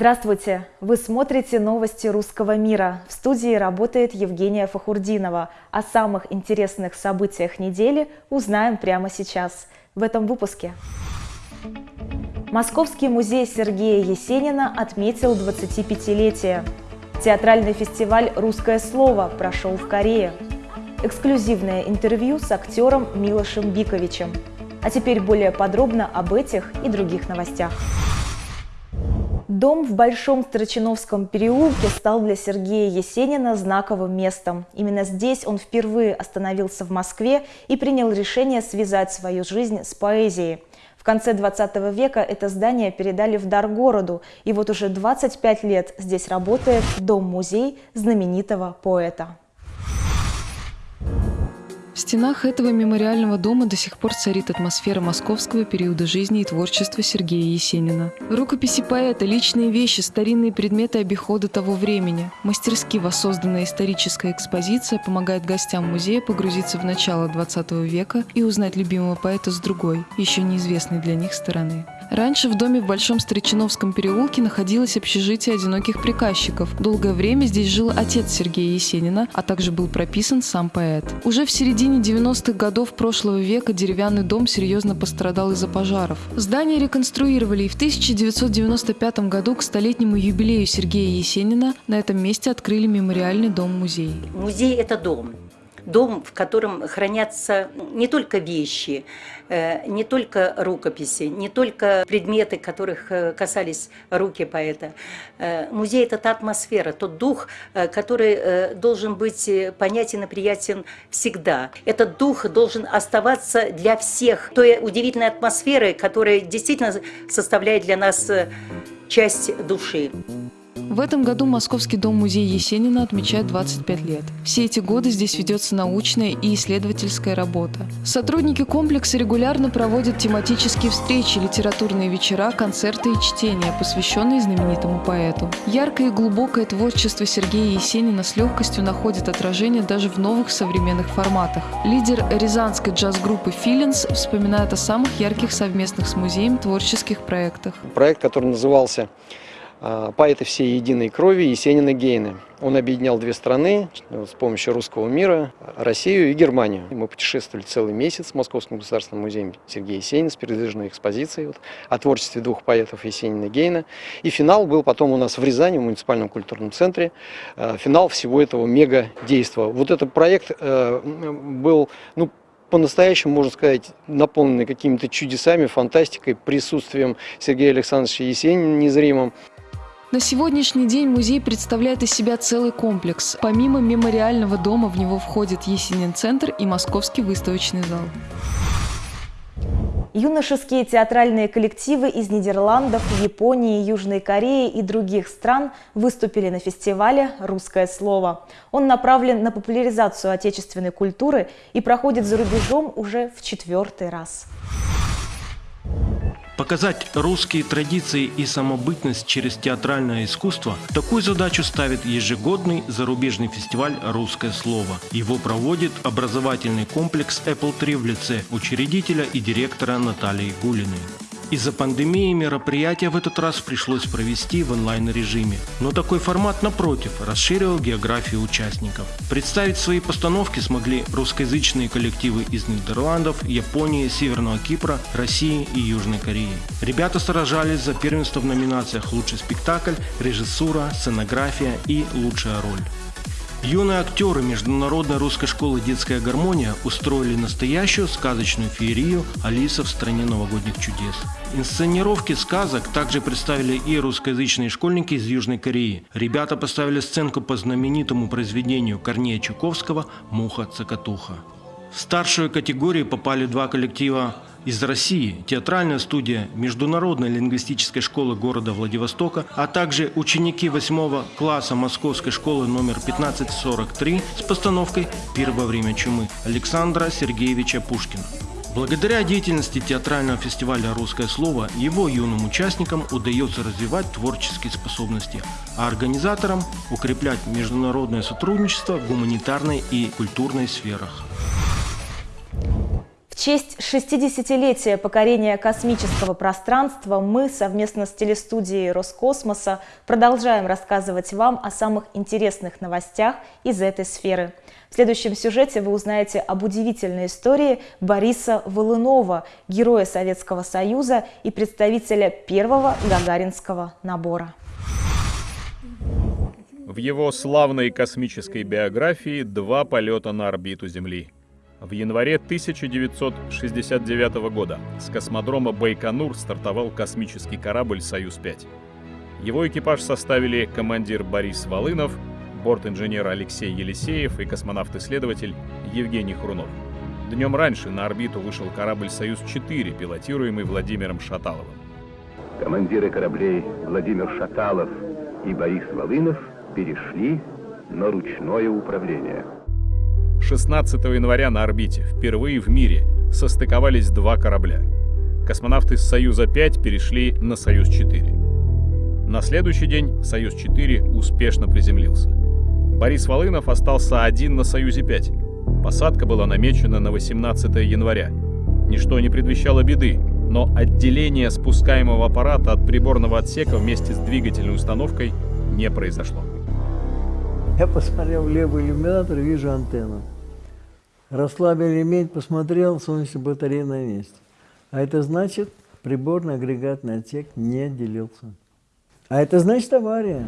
Здравствуйте! Вы смотрите новости русского мира. В студии работает Евгения Фахурдинова. О самых интересных событиях недели узнаем прямо сейчас, в этом выпуске. Московский музей Сергея Есенина отметил 25-летие. Театральный фестиваль «Русское слово» прошел в Корее. Эксклюзивное интервью с актером Милошем Биковичем. А теперь более подробно об этих и других новостях. Дом в Большом Строчиновском переулке стал для Сергея Есенина знаковым местом. Именно здесь он впервые остановился в Москве и принял решение связать свою жизнь с поэзией. В конце 20 века это здание передали в дар городу, и вот уже 25 лет здесь работает дом-музей знаменитого поэта. В стенах этого мемориального дома до сих пор царит атмосфера московского периода жизни и творчества Сергея Есенина. Рукописи поэта, личные вещи, старинные предметы обихода того времени. Мастерски воссозданная историческая экспозиция помогает гостям музея погрузиться в начало 20 века и узнать любимого поэта с другой, еще неизвестной для них стороны. Раньше в доме в Большом Старичиновском переулке находилось общежитие одиноких приказчиков. Долгое время здесь жил отец Сергея Есенина, а также был прописан сам поэт. Уже в середине 90-х годов прошлого века деревянный дом серьезно пострадал из-за пожаров. Здание реконструировали и в 1995 году к столетнему юбилею Сергея Есенина на этом месте открыли мемориальный дом-музей. Музей – это дом дом, в котором хранятся не только вещи, э, не только рукописи, не только предметы, которых э, касались руки поэта. Э, музей – это та атмосфера, тот дух, который должен быть понятен и приятен всегда. Этот дух должен оставаться для всех той удивительной атмосферы, которая действительно составляет для нас часть души. В этом году Московский дом-музей Есенина отмечает 25 лет. Все эти годы здесь ведется научная и исследовательская работа. Сотрудники комплекса регулярно проводят тематические встречи, литературные вечера, концерты и чтения, посвященные знаменитому поэту. Яркое и глубокое творчество Сергея Есенина с легкостью находит отражение даже в новых современных форматах. Лидер рязанской джаз-группы «Филинс» вспоминает о самых ярких совместных с музеем творческих проектах. Проект, который назывался поэты всей единой крови Есенина Гейны. Он объединял две страны с помощью русского мира, Россию и Германию. Мы путешествовали целый месяц в Московском государственном музее Сергея Есенина с передвижной экспозицией вот, о творчестве двух поэтов Есенина и Гейна. И финал был потом у нас в Рязани, в муниципальном культурном центре. А, финал всего этого мега-действа. Вот этот проект э, был ну, по-настоящему, можно сказать, наполненный какими-то чудесами, фантастикой, присутствием Сергея Александровича Есенина незримым. На сегодняшний день музей представляет из себя целый комплекс. Помимо мемориального дома в него входит Есенин-центр и Московский выставочный зал. Юношеские театральные коллективы из Нидерландов, Японии, Южной Кореи и других стран выступили на фестивале «Русское слово». Он направлен на популяризацию отечественной культуры и проходит за рубежом уже в четвертый раз. Показать русские традиции и самобытность через театральное искусство – такую задачу ставит ежегодный зарубежный фестиваль «Русское слово». Его проводит образовательный комплекс Apple 3 в лице учредителя и директора Натальи Гулиной. Из-за пандемии мероприятие в этот раз пришлось провести в онлайн-режиме. Но такой формат, напротив, расширил географию участников. Представить свои постановки смогли русскоязычные коллективы из Нидерландов, Японии, Северного Кипра, России и Южной Кореи. Ребята сражались за первенство в номинациях «Лучший спектакль», «Режиссура», «Сценография» и «Лучшая роль». Юные актеры Международной русской школы «Детская гармония» устроили настоящую сказочную феерию «Алиса в стране новогодних чудес». Инсценировки сказок также представили и русскоязычные школьники из Южной Кореи. Ребята поставили сценку по знаменитому произведению Корнея Чуковского «Муха-цокотуха». В старшую категорию попали два коллектива из России, театральная студия Международной лингвистической школы города Владивостока, а также ученики 8 класса Московской школы номер 1543 с постановкой «Пир во время чумы» Александра Сергеевича Пушкина. Благодаря деятельности театрального фестиваля «Русское слово» его юным участникам удается развивать творческие способности, а организаторам укреплять международное сотрудничество в гуманитарной и культурной сферах. Честь 60-летия покорения космического пространства мы совместно с телестудией Роскосмоса продолжаем рассказывать вам о самых интересных новостях из этой сферы. В следующем сюжете вы узнаете об удивительной истории Бориса Волынова, героя Советского Союза и представителя первого гагаринского набора. В его славной космической биографии два полета на орбиту Земли – в январе 1969 года с космодрома Байконур стартовал космический корабль «Союз-5». Его экипаж составили командир Борис Волынов, борт-инженер Алексей Елисеев и космонавт-исследователь Евгений Хрунов. Днем раньше на орбиту вышел корабль «Союз-4», пилотируемый Владимиром Шаталовым. Командиры кораблей Владимир Шаталов и Борис Волынов перешли на ручное управление – 16 января на орбите впервые в мире состыковались два корабля. Космонавты с «Союза-5» перешли на «Союз-4». На следующий день «Союз-4» успешно приземлился. Борис Волынов остался один на «Союзе-5». Посадка была намечена на 18 января. Ничто не предвещало беды, но отделение спускаемого аппарата от приборного отсека вместе с двигательной установкой не произошло. Я посмотрел в левый иллюминатор вижу антенну. Расслабил ремень, посмотрел, солнечная батарея на месте. А это значит, приборный агрегатный отсек не делился. А это значит авария.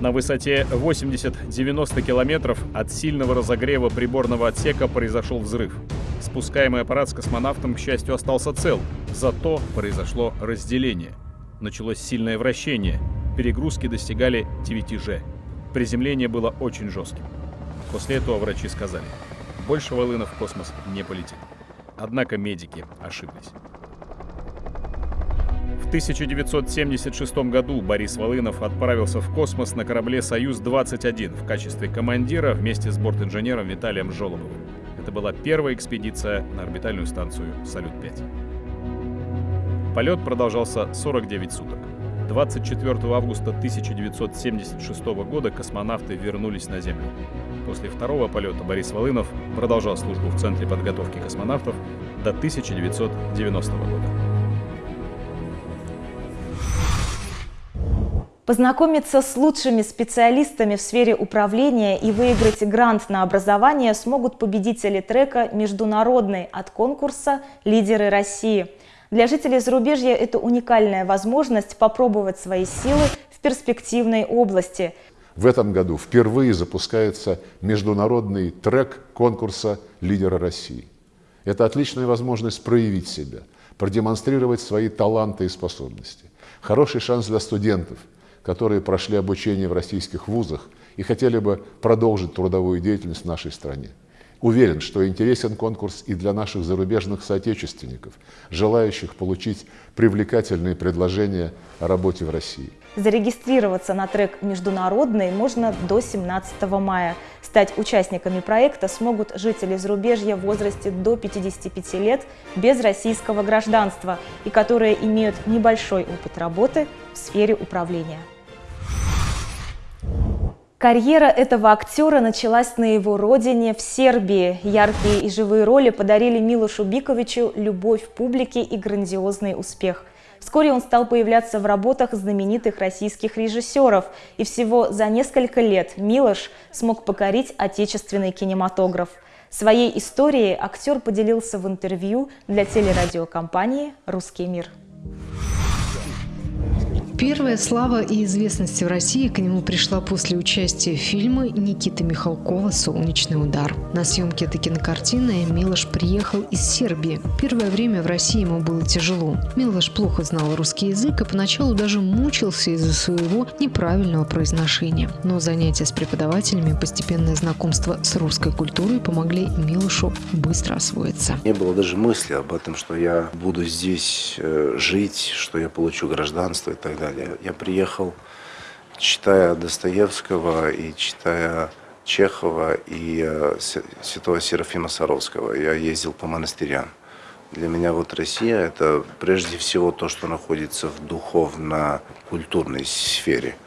На высоте 80-90 километров от сильного разогрева приборного отсека произошел взрыв. Спускаемый аппарат с космонавтом, к счастью, остался цел. Зато произошло разделение. Началось сильное вращение – перегрузки достигали 9G. Приземление было очень жестким. После этого врачи сказали, больше Волынов в космос не полетит. Однако медики ошиблись. В 1976 году Борис Волынов отправился в космос на корабле «Союз-21» в качестве командира вместе с бортинженером Виталием Жолобовым. Это была первая экспедиция на орбитальную станцию «Салют-5». Полет продолжался 49 суток. 24 августа 1976 года космонавты вернулись на Землю. После второго полета Борис Волынов продолжал службу в Центре подготовки космонавтов до 1990 года. Познакомиться с лучшими специалистами в сфере управления и выиграть грант на образование смогут победители трека «Международный» от конкурса «Лидеры России». Для жителей зарубежья это уникальная возможность попробовать свои силы в перспективной области. В этом году впервые запускается международный трек конкурса «Лидера России». Это отличная возможность проявить себя, продемонстрировать свои таланты и способности. Хороший шанс для студентов, которые прошли обучение в российских вузах и хотели бы продолжить трудовую деятельность в нашей стране. Уверен, что интересен конкурс и для наших зарубежных соотечественников, желающих получить привлекательные предложения о работе в России. Зарегистрироваться на трек «Международный» можно до 17 мая. Стать участниками проекта смогут жители зарубежья в возрасте до 55 лет без российского гражданства и которые имеют небольшой опыт работы в сфере управления. Карьера этого актера началась на его родине, в Сербии. Яркие и живые роли подарили Милошу Биковичу любовь публики и грандиозный успех. Вскоре он стал появляться в работах знаменитых российских режиссеров, и всего за несколько лет Милош смог покорить отечественный кинематограф. Своей историей актер поделился в интервью для телерадиокомпании «Русский мир». Первая слава и известность в России к нему пришла после участия в фильме Никиты Михалкова «Солнечный удар». На съемке этой кинокартины Милош приехал из Сербии. Первое время в России ему было тяжело. Милош плохо знал русский язык и поначалу даже мучился из-за своего неправильного произношения. Но занятия с преподавателями постепенное знакомство с русской культурой помогли Милошу быстро освоиться. Не было даже мысли об этом, что я буду здесь э, жить, что я получу гражданство и так далее далее. Я приехал, читая Достоевского и читая Чехова и э, святого Серафима Саровского. Я ездил по монастырям. Для меня вот Россия – это прежде всего то, что находится в духовно-культурной сфере –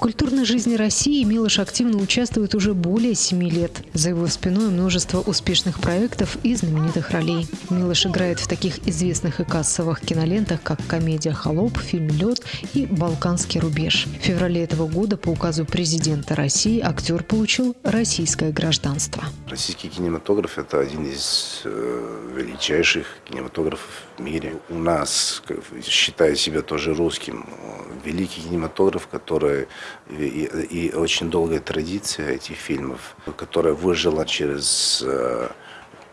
культурной жизни России Милош активно участвует уже более семи лет. За его спиной множество успешных проектов и знаменитых ролей. Милош играет в таких известных и кассовых кинолентах, как комедия «Холоп», фильм «Лед» и «Балканский рубеж». В феврале этого года по указу президента России актер получил российское гражданство. Российский кинематограф – это один из э, величайших кинематографов в мире. У нас, считая себя тоже русским, великий кинематограф, который и, и очень долгая традиция этих фильмов, которая выжила через э,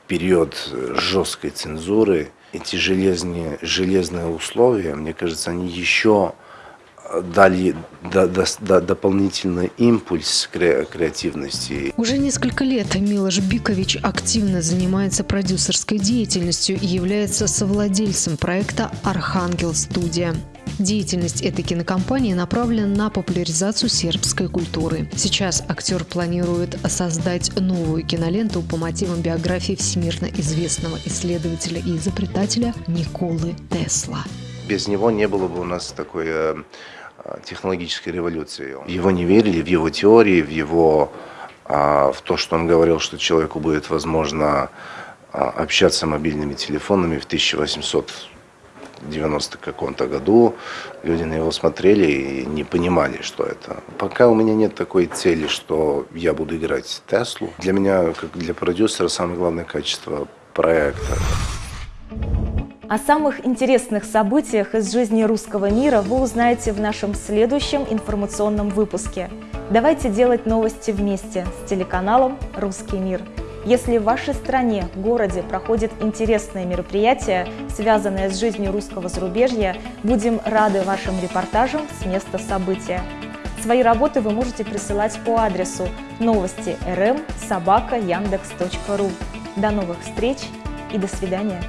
период жесткой цензуры. Эти железные, железные условия, мне кажется, они еще дали до, до, до, дополнительный импульс кре, креативности. Уже несколько лет Милош Бикович активно занимается продюсерской деятельностью и является совладельцем проекта «Архангел Студия». Деятельность этой кинокомпании направлена на популяризацию сербской культуры. Сейчас актер планирует создать новую киноленту по мотивам биографии всемирно известного исследователя и изобретателя Николы Тесла. Без него не было бы у нас такой э, технологической революции. В его не верили, в его теории, в его а, в то, что он говорил, что человеку будет возможно а, общаться мобильными телефонами в 1890 каком-то году. Люди на него смотрели и не понимали, что это. Пока у меня нет такой цели, что я буду играть Теслу. Для меня, как для продюсера, самое главное качество проекта. О самых интересных событиях из жизни русского мира вы узнаете в нашем следующем информационном выпуске. Давайте делать новости вместе с телеканалом «Русский мир». Если в вашей стране, городе проходит интересное мероприятие, связанное с жизнью русского зарубежья, будем рады вашим репортажам с места события. Свои работы вы можете присылать по адресу новости rm собака яндекс.ру. До новых встреч и до свидания!